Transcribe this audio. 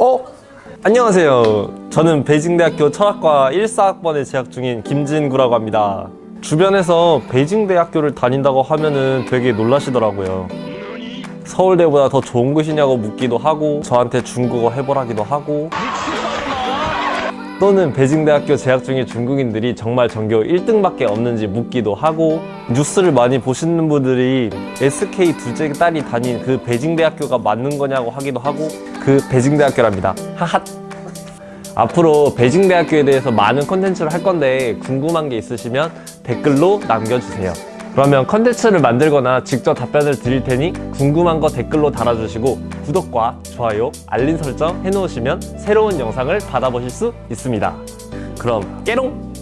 어? 안녕하세요. 저는 베이징대학교 철학과 1사학번에 재학 중인 김진구라고 합니다. 주변에서 베이징대학교를 다닌다고 하면은 되게 놀라시더라고요. 서울대보다 더 좋은 곳이냐고 묻기도 하고 저한테 중국어 해보라기도 하고 또는 베이징대학교 재학 중인 중국인들이 정말 전교 1등밖에 없는지 묻기도 하고 뉴스를 많이 보시는 분들이 SK 두째 딸이 다닌 그 베이징대학교가 맞는 거냐고 하기도 하고 그 베이징대학교랍니다. 하핫 앞으로 베이징대학교에 대해서 많은 컨텐츠를 할 건데 궁금한 게 있으시면 댓글로 남겨주세요 그러면 컨텐츠를 만들거나 직접 답변을 드릴 테니 궁금한 거 댓글로 달아주시고 구독과 좋아요, 알림 설정 해놓으시면 새로운 영상을 받아보실 수 있습니다. 그럼 깨롱!